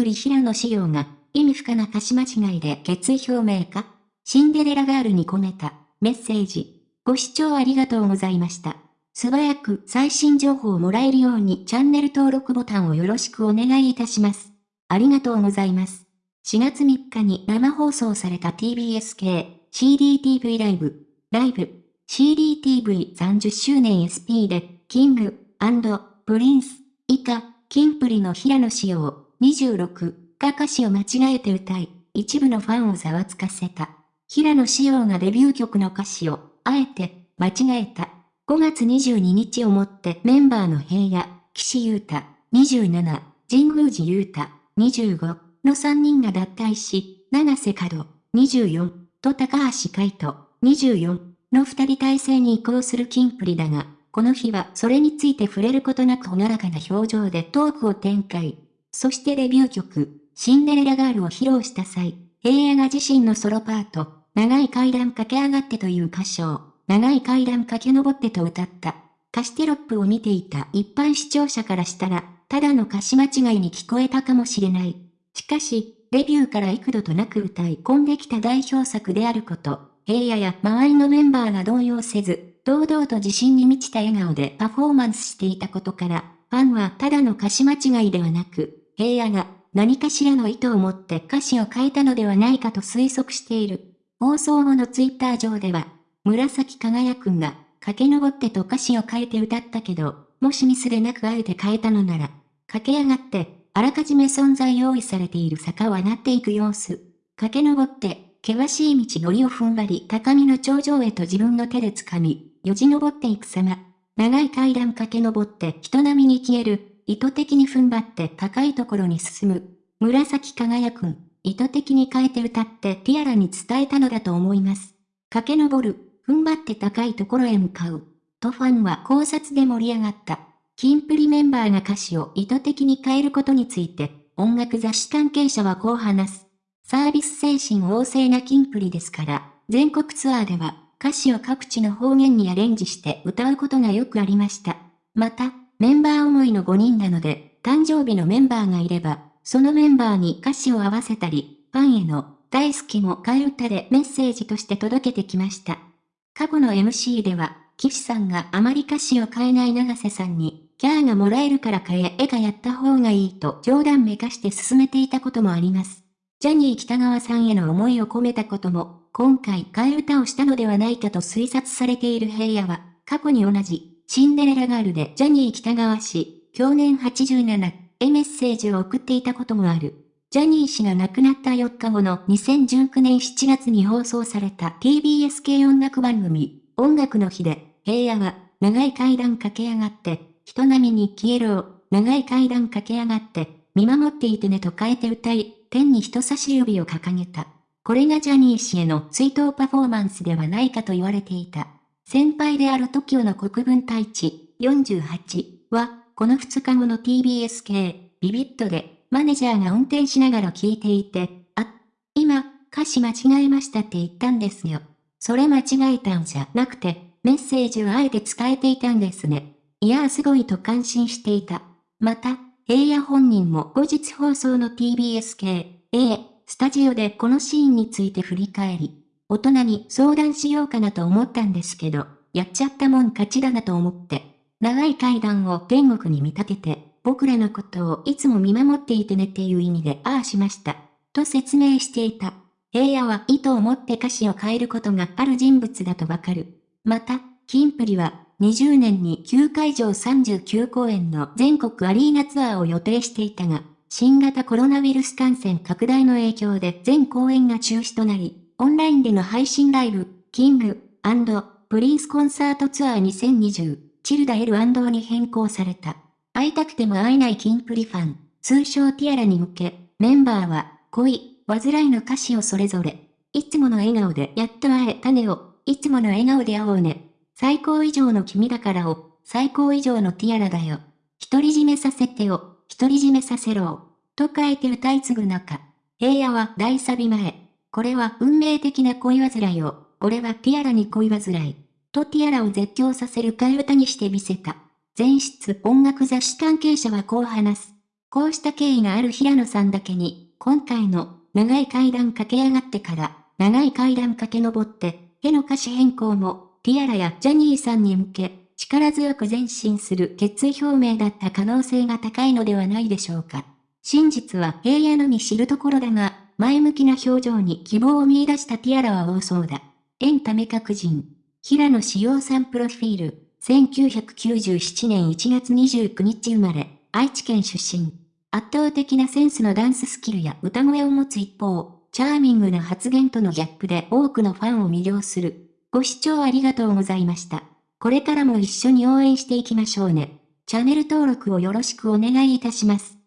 プリ平野紫耀が、意味深な歌詞間違いで決意表明かシンデレラガールに込めた、メッセージ。ご視聴ありがとうございました。素早く最新情報をもらえるようにチャンネル登録ボタンをよろしくお願いいたします。ありがとうございます。4月3日に生放送された TBS 系 CDTV ライブ、ライブ、CDTV30 周年 SP で、キング、プリンス、以下、キンプリの平野紫耀、26が歌詞を間違えて歌い、一部のファンをざわつかせた。平野紫耀がデビュー曲の歌詞を、あえて、間違えた。5月22日をもってメンバーの平野、岸優太、27、神宮寺優太、25の3人が脱退し、長瀬角、24と高橋海人、24の2人体制に移行するキンプリだが、この日はそれについて触れることなくほがらかな表情でトークを展開。そしてデビュー曲、シンデレラガールを披露した際、平野が自身のソロパート、長い階段駆け上がってという歌唱、長い階段駆け上ってと歌った。歌詞テロップを見ていた一般視聴者からしたら、ただの歌詞間違いに聞こえたかもしれない。しかし、デビューから幾度となく歌い込んできた代表作であること、平野や周りのメンバーが動揺せず、堂々と自信に満ちた笑顔でパフォーマンスしていたことから、ファンはただの歌詞間違いではなく、平野が何かしらの意図を持って歌詞を変えたのではないかと推測している。放送後のツイッター上では、紫輝くんが駆け上ってと歌詞を変えて歌ったけど、もしミスでなくあえて変えたのなら、駆け上がって、あらかじめ存在用意されている坂を上がっていく様子。駆け上って、険しい道のりを踏ん張り高みの頂上へと自分の手で掴み、よじ登っていく様。長い階段駆け上って人並みに消える。意図的に踏ん張って高いところに進む。紫輝くん、意図的に変えて歌ってティアラに伝えたのだと思います。駆け上る、踏ん張って高いところへ向かう。とファンは考察で盛り上がった。キンプリメンバーが歌詞を意図的に変えることについて、音楽雑誌関係者はこう話す。サービス精神旺盛なキンプリですから、全国ツアーでは歌詞を各地の方言にアレンジして歌うことがよくありました。また、メンバー思いの5人なので、誕生日のメンバーがいれば、そのメンバーに歌詞を合わせたり、ファンへの大好きも替え歌でメッセージとして届けてきました。過去の MC では、岸さんがあまり歌詞を変えない長瀬さんに、キャーがもらえるから変え、絵がやった方がいいと冗談めかして進めていたこともあります。ジャニー北川さんへの思いを込めたことも、今回替え歌をしたのではないかと推察されている平野は、過去に同じ、シンデレラガールでジャニー北川氏、去年87へメッセージを送っていたこともある。ジャニー氏が亡くなった4日後の2019年7月に放送された TBS 系音楽番組、音楽の日で、平野は、長い階段駆け上がって、人並みに消えろ長い階段駆け上がって、見守っていてねと変えて歌い、天に人差し指を掲げた。これがジャニー氏への追悼パフォーマンスではないかと言われていた。先輩である TOKIO の国分太一48は、この2日後の TBS 系、ビビットで、マネージャーが運転しながら聞いていて、あ、今、歌詞間違えましたって言ったんですよ。それ間違えたんじゃなくて、メッセージをあえて伝えていたんですね。いやーすごいと感心していた。また、平野本人も後日放送の TBS 系、A、スタジオでこのシーンについて振り返り、大人に相談しようかなと思ったんですけど、やっちゃったもん勝ちだなと思って、長い階段を天国に見立てて、僕らのことをいつも見守っていてねっていう意味でああしました。と説明していた。平野は意図を持って歌詞を変えることがある人物だとわかる。また、キンプリは、20年に9会場39公演の全国アリーナツアーを予定していたが、新型コロナウイルス感染拡大の影響で全公演が中止となり、オンラインでの配信ライブ、キング、プリンスコンサートツアー2020、チルダ L& に変更された。会いたくても会えないキンプリファン、通称ティアラに向け、メンバーは、恋、煩いの歌詞をそれぞれ、いつもの笑顔でやっと会えたねを、いつもの笑顔で会おうね。最高以上の君だからを、最高以上のティアラだよ。独り占めさせてよ、独り占めさせろと書いて歌い継ぐ中、平野は大サビ前、これは運命的な恋煩いを、俺はティアラに恋煩い。とティアラを絶叫させる替え歌にしてみせた。前室音楽雑誌関係者はこう話す。こうした経緯がある平野さんだけに、今回の長い階段駆け上がってから、長い階段駆け上って、への歌詞変更も、ティアラやジャニーさんに向け、力強く前進する決意表明だった可能性が高いのではないでしょうか。真実は平野のみ知るところだが、前向きな表情に希望を見出したティアラは多そうだ。エンタメ革人。平野志陽さんプロフィール。1997年1月29日生まれ、愛知県出身。圧倒的なセンスのダンススキルや歌声を持つ一方、チャーミングな発言とのギャップで多くのファンを魅了する。ご視聴ありがとうございました。これからも一緒に応援していきましょうね。チャンネル登録をよろしくお願いいたします。